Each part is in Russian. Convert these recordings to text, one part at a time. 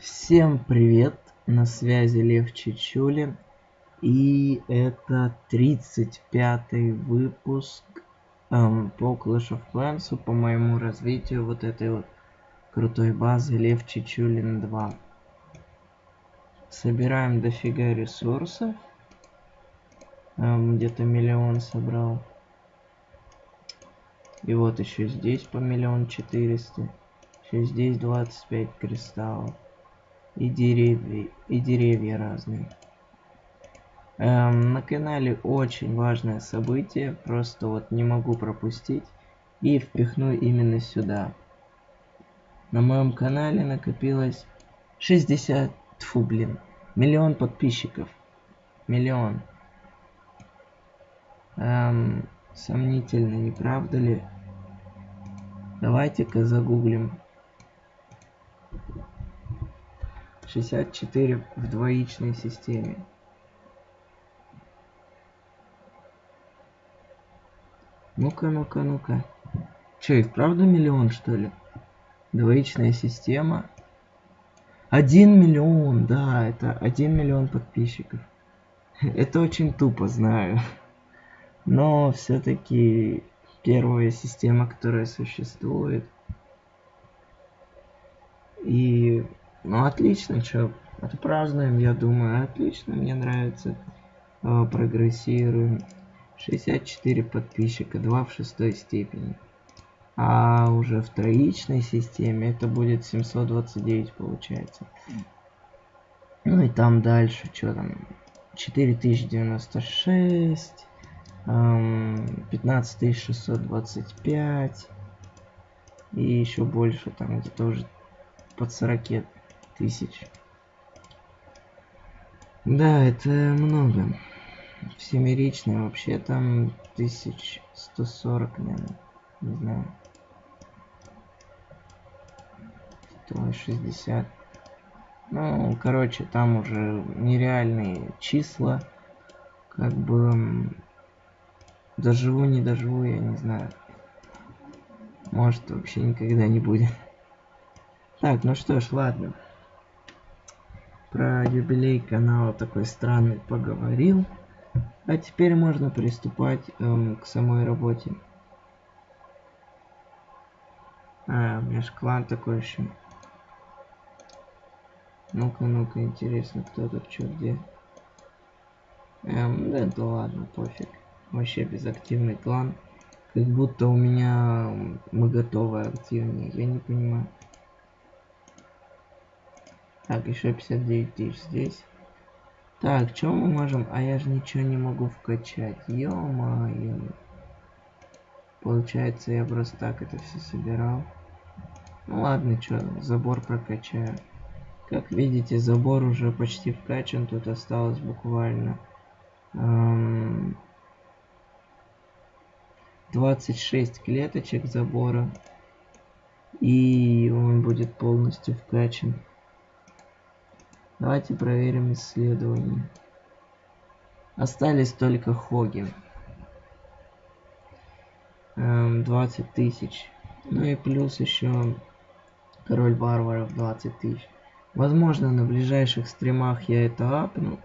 Всем привет! На связи Лев Чичулин. И это 35 выпуск эм, по Clash of Clans, по моему развитию вот этой вот крутой базы Лев Чичулин 2. Собираем дофига ресурсов. Эм, Где-то миллион собрал. И вот еще здесь по миллион четыреста. Еще здесь 25 кристаллов и деревья, и деревья разные. Эм, на канале очень важное событие, просто вот не могу пропустить и впихну именно сюда. На моем канале накопилось 60, фу, блин, миллион подписчиков. Миллион. Эм, сомнительно, не правда ли? Давайте-ка загуглим 64 в двоичной системе. Ну-ка, ну-ка, ну-ка. Че, и вправду миллион, что ли? Двоичная система. Один миллион, да, это один миллион подписчиков. Это очень тупо, знаю. Но все-таки первая система, которая существует. И ну отлично, что, отпразднуем, я думаю, отлично, мне нравится. О, прогрессируем. 64 подписчика, 2 в шестой степени. А уже в троичной системе это будет 729 получается. Ну и там дальше, что там, 4096, 15625 и еще больше, там где-то уже под 40 тысяч. Да, это много. Всемиричный вообще там 1140, наверное. Не знаю. 160. Ну, короче, там уже нереальные числа. Как бы доживу, не доживу, я не знаю. Может, вообще никогда не будет. Так, ну что ж, ладно про юбилей канала такой странный поговорил. А теперь можно приступать эм, к самой работе. А, у меня же клан такой еще. Ну-ка, ну-ка, интересно, кто тут что где. Эм, да, да ладно, пофиг. Вообще безактивный клан. Как будто у меня мы готовы активнее, я не понимаю. Так, еще 59 тысяч здесь. Так, что мы можем? А я же ничего не могу вкачать. Ё-моё. Получается, я просто так это все собирал. Ну ладно, что, забор прокачаю. Как видите, забор уже почти вкачан. Тут осталось буквально... Эм, 26 клеточек забора. И он будет полностью вкачан. Давайте проверим исследование. Остались только хоги. 20 эм, тысяч. Ну и плюс еще король варваров 20 тысяч. Возможно, на ближайших стримах я это апну.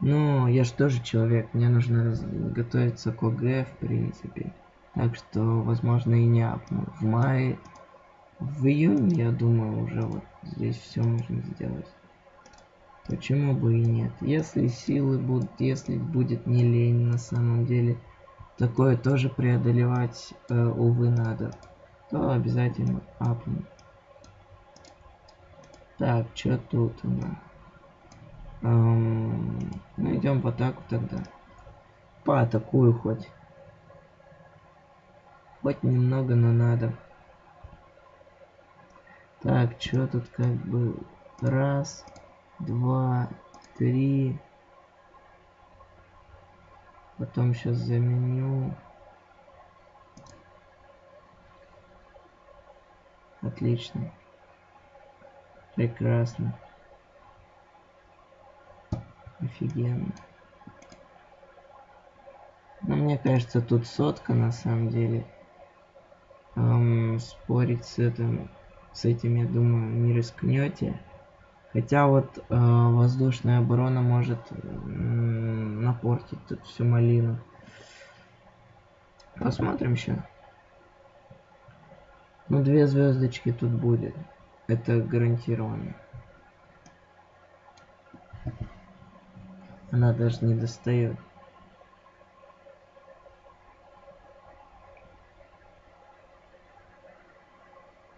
Но я же тоже человек, мне нужно готовиться к ОГ, в принципе. Так что, возможно, и не апну. В мае, в июне, я думаю, уже вот здесь все можно сделать. Почему бы и нет? Если силы будут, если будет не лень на самом деле, такое тоже преодолевать, э, увы, надо, то обязательно апну. Так, что тут у нас? Эм, ну, идем в атаку тогда. Поатакую хоть. Хоть немного, но надо. Так, что тут как бы... Раз два, три. Потом сейчас заменю. Отлично. Прекрасно. Офигенно. Но мне кажется, тут сотка на самом деле. Эм, спорить с этим, с этим, я думаю, не рискнете. Хотя вот э, воздушная оборона может напортить тут всю малину. Посмотрим еще. Ну, две звездочки тут будет. Это гарантированно. Она даже не достает.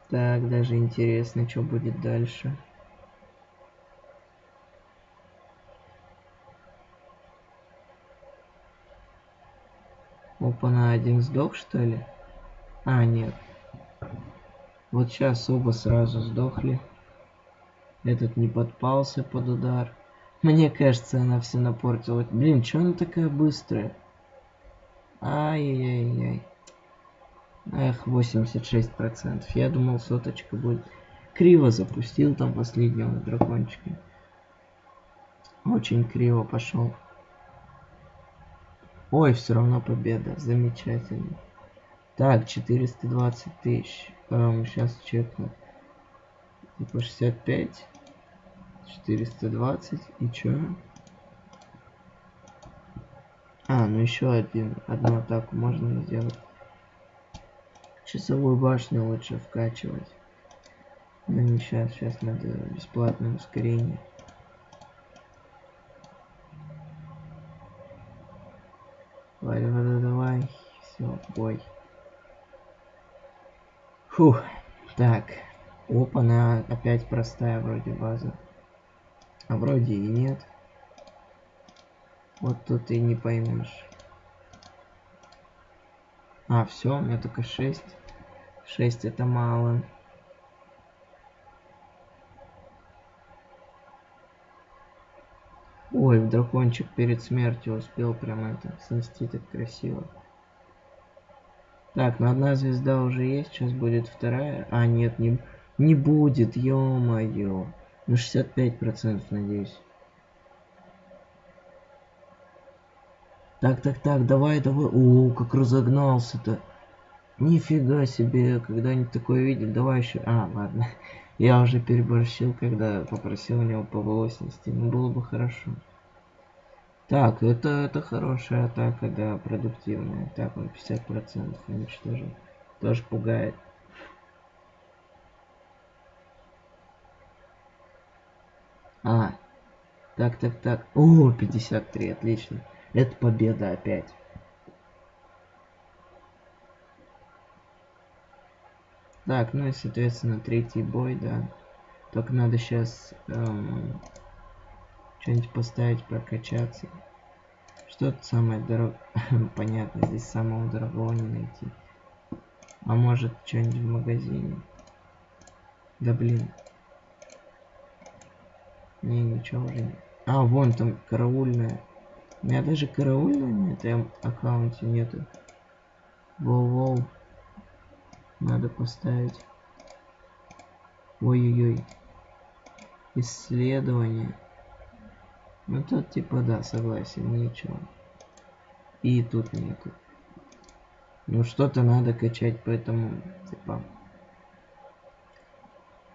Так, даже интересно, что будет дальше. Опа, на один сдох, что ли? А, нет. Вот сейчас оба сразу сдохли. Этот не подпался под удар. Мне кажется, она все напортила. Блин, что она такая быстрая? Ай-яй-яй. Эх, 86%. Я думал, соточка будет. Криво запустил там последнего дракончика. Очень криво пошел. Ой, все равно победа. Замечательно. Так, 420 тысяч. Эм, сейчас чекну. Типа 65. 420. И чё? А, ну еще один. Одну атаку можно сделать. Часовую башню лучше вкачивать. Но не сейчас. Сейчас надо бесплатное ускорение. Давай, давай, давай. Все, бой. Фух. Так. Опа, она опять простая вроде база. А вроде и нет. Вот тут и не поймешь. А, все, у меня только 6. 6 это мало. Ой, дракончик перед смертью успел прям это снести так красиво. Так, ну одна звезда уже есть, сейчас будет вторая. А, нет, не, не будет, ё-моё. Ну 65% надеюсь. Так, так, так, давай, давай. О, как разогнался-то. Нифига себе, когда-нибудь такое видел. Давай еще. А, ладно. Я уже переборщил, когда попросил у него ПВО снести. Ну, было бы хорошо. Так, это, это хорошая атака, да, продуктивная. Так, он 50% уничтожил. Тоже пугает. А, так, так, так. О, 53, отлично. Это победа опять. Так, ну и, соответственно, третий бой, да. Только надо сейчас эм, что-нибудь поставить, прокачаться. Что то самое дорогое? Понятно, здесь самого дорогого не найти. А может, что-нибудь в магазине? Да блин. Не, ничего уже нет. А, вон там караульная. У меня даже караульная на этом аккаунте нету. Воу-воу. Надо поставить. Ой-ой-ой. Исследование. Ну тут типа да, согласен, ничего. И тут нету. Ну что-то надо качать, поэтому типа.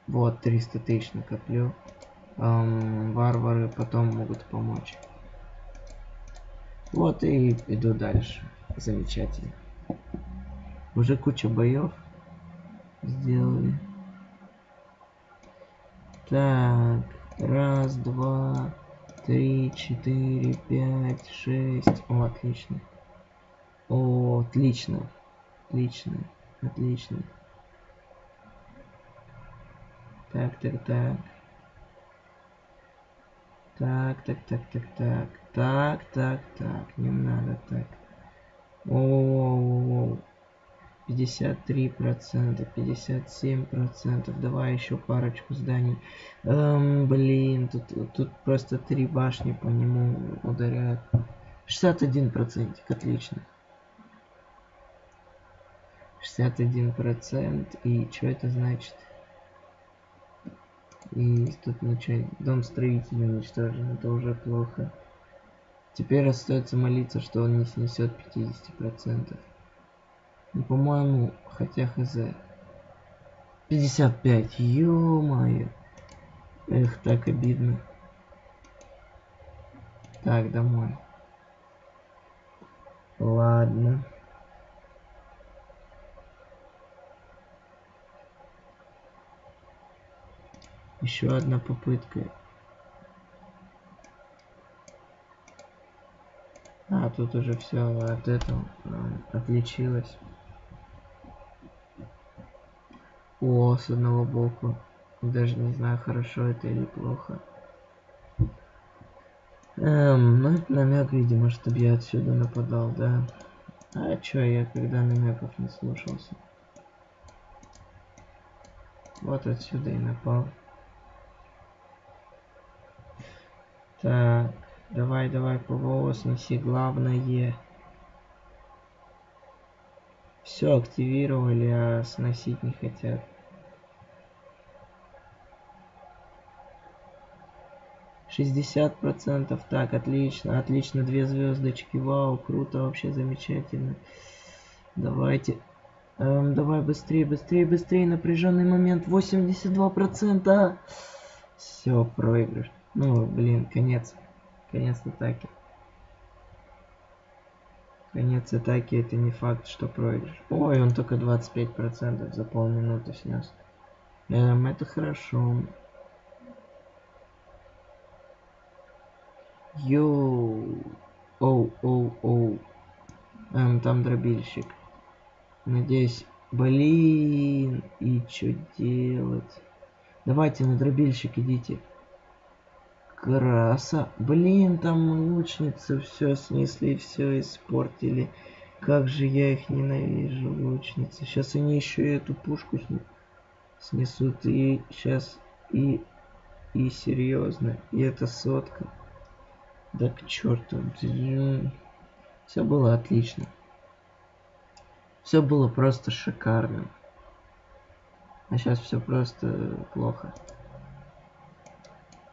Вот 300 тысяч накоплю. Эм, варвары потом могут помочь. Вот и иду дальше. Замечательно. Уже куча боев сделали. Так, раз, два, три, четыре, пять, шесть. О, отлично. О, отлично. Отлично. Отлично. Так, так, так. Так, так, так, так, так. Так, так, так. Не надо так. О, 53 процента 57 процентов. Давай еще парочку зданий. Эм, блин тут тут просто три башни по нему ударяют. 61 процентик отлично. 61 процент и что это значит? И тут начать дом строителя уничтожен это уже плохо. Теперь остается молиться что он не снесет 50 процентов ну, по-моему, хотя хз. 55, ё-моё. Эх, так обидно. Так, домой. Ладно. Еще одна попытка. А, тут уже все от этого э, отличилось. О, с одного боку. Даже не знаю, хорошо это или плохо. Эм, ну это намек, видимо, чтобы я отсюда нападал, да. А чё, я когда намеков не слушался? Вот отсюда и напал. Так, давай, давай, ПВО снеси, главное. Все активировали, а сносить не хотят. Шестьдесят процентов. Так, отлично, отлично, две звездочки. Вау, круто, вообще замечательно. Давайте. Эм, давай быстрее, быстрее, быстрее. Напряженный момент. 82 процента. Все, проигрыш. Ну, блин, конец. Конец атаки. Конец атаки это не факт, что проигрыш. Ой, он только 25% за полминуты снес. Эм, это хорошо. Йоу. Оу, оу, оу. Эм, там дробильщик. Надеюсь. Блин. И что делать? Давайте на дробильщик идите. Краса. Блин, там лучницы все снесли, все испортили. Как же я их ненавижу, лучницы. Сейчас они еще и эту пушку снесут. И сейчас и и серьезно. И это сотка. Да к черту. Все было отлично. Все было просто шикарно. А сейчас все просто плохо.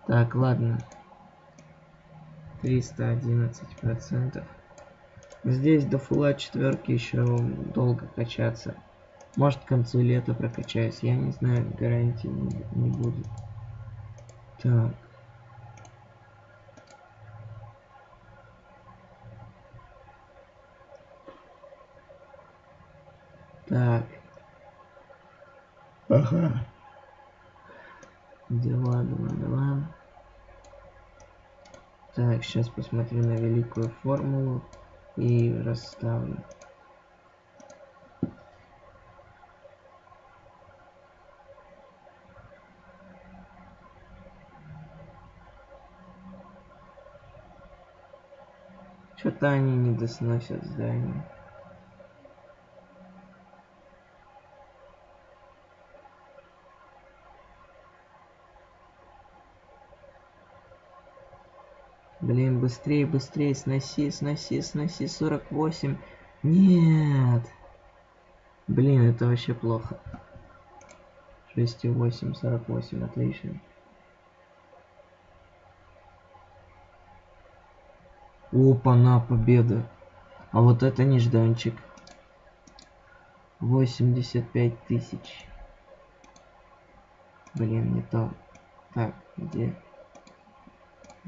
Так, ладно. 311 процентов. Здесь до фула четверки еще долго качаться. Может к концу лета прокачаюсь. Я не знаю, гарантии не, будет. Так. Так. Ага. Дела, дела, дела. Так, сейчас посмотрю на великую формулу и расставлю. Что-то они не досносят здание. Блин, быстрее, быстрее, сноси, сноси, сноси, 48. Нет. Блин, это вообще плохо. 6,8, 48, отлично. Опа, на победа. А вот это нежданчик. 85 тысяч. Блин, не то. Так, где?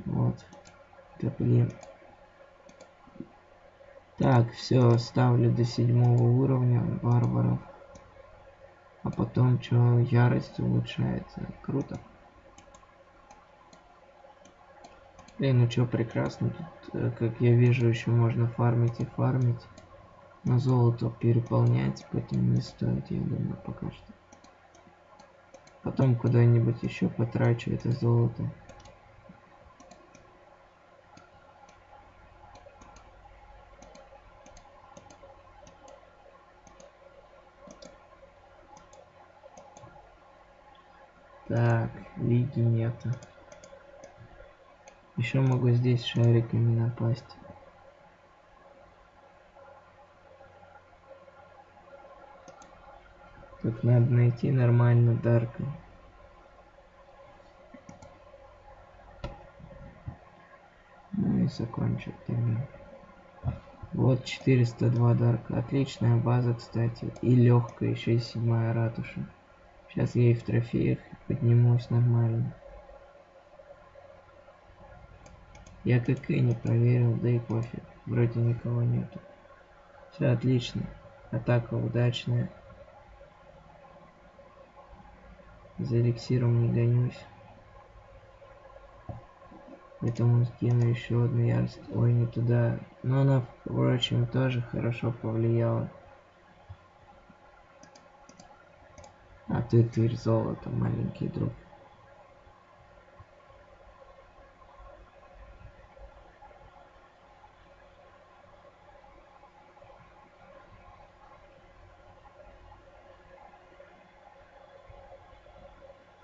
Вот. Блин. Так, все, ставлю до седьмого уровня варваров. А потом что, ярость улучшается. Круто. Блин, ну что, прекрасно. Тут, э, как я вижу, еще можно фармить и фармить. Но золото переполнять, поэтому не стоит, я думаю, пока что. Потом куда-нибудь еще потрачу это золото. Так, лиги нету. Еще могу здесь шариками напасть. Тут надо найти нормально Дарка. Ну и закончить тогда. Вот 402 Дарка. Отличная база, кстати. И легкая, еще и седьмая ратуша. Сейчас я и в трофеях поднимусь нормально. Я как и не проверил, да и пофиг. Вроде никого нету. Все отлично. Атака удачная. За эликсиром не гонюсь. Поэтому скину еще одну ярость. Ой, не туда. Но она, впрочем, тоже хорошо повлияла. А ты тырь золото, маленький друг.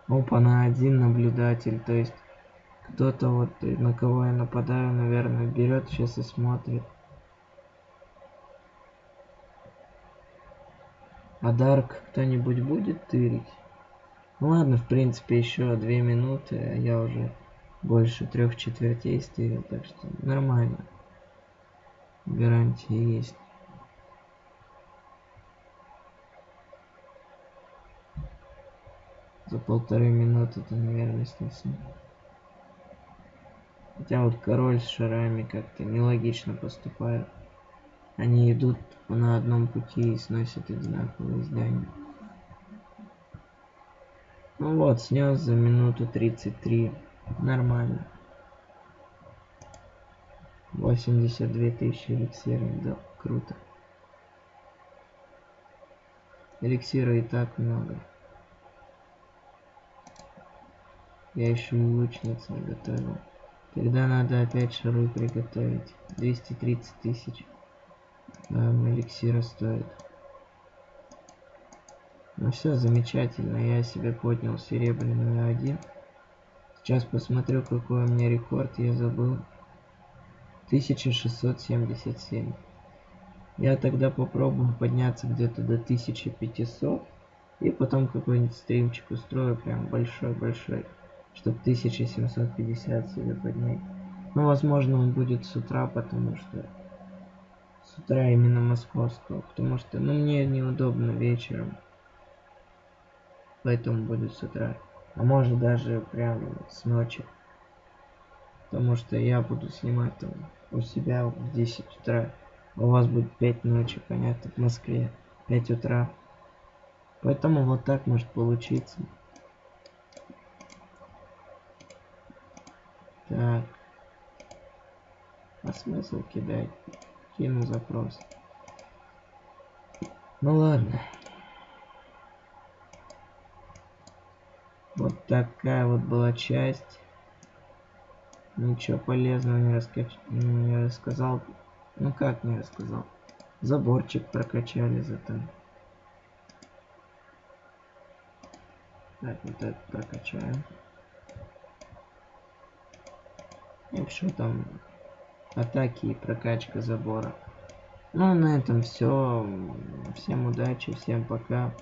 Опа, на один наблюдатель, то есть кто-то вот, на кого я нападаю, наверное, берет сейчас и смотрит. А Дарк кто-нибудь будет тырить? Ну ладно, в принципе, еще две минуты, а я уже больше трех четвертей стырил, так что нормально. Гарантия есть. За полторы минуты это, наверное, снесу. Хотя вот король с шарами как-то нелогично поступает. Они идут на одном пути и сносят одинаковые здания. Ну вот, снес за минуту 33. Нормально. 82 тысячи эликсиров, да, круто. Эликсира и так много. Я еще и лучниц не готовил. Тогда надо опять шары приготовить. 230 тысяч. Эм, эликсира стоит. Ну все, замечательно. Я себе поднял серебряную один. Сейчас посмотрю, какой у меня рекорд. Я забыл. 1677. Я тогда попробую подняться где-то до 1500. И потом какой-нибудь стримчик устрою. Прям большой-большой чтобы 1750 себе поднять. Ну, возможно, он будет с утра, потому что с утра именно московского, потому что, ну, мне неудобно вечером, поэтому будет с утра. А может даже прям с ночи, потому что я буду снимать там у себя в 10 утра, у вас будет 5 ночи, понятно, в Москве 5 утра. Поэтому вот так может получиться. Так. А смысл кидать? Кину запрос. Ну ладно. Вот такая вот была часть. Ничего полезного не, раска... не рассказал. Ну как не рассказал? Заборчик прокачали зато. Так, вот это прокачаем. И что там? Атаки и прокачка забора. Ну, на этом все. Всем удачи, всем пока.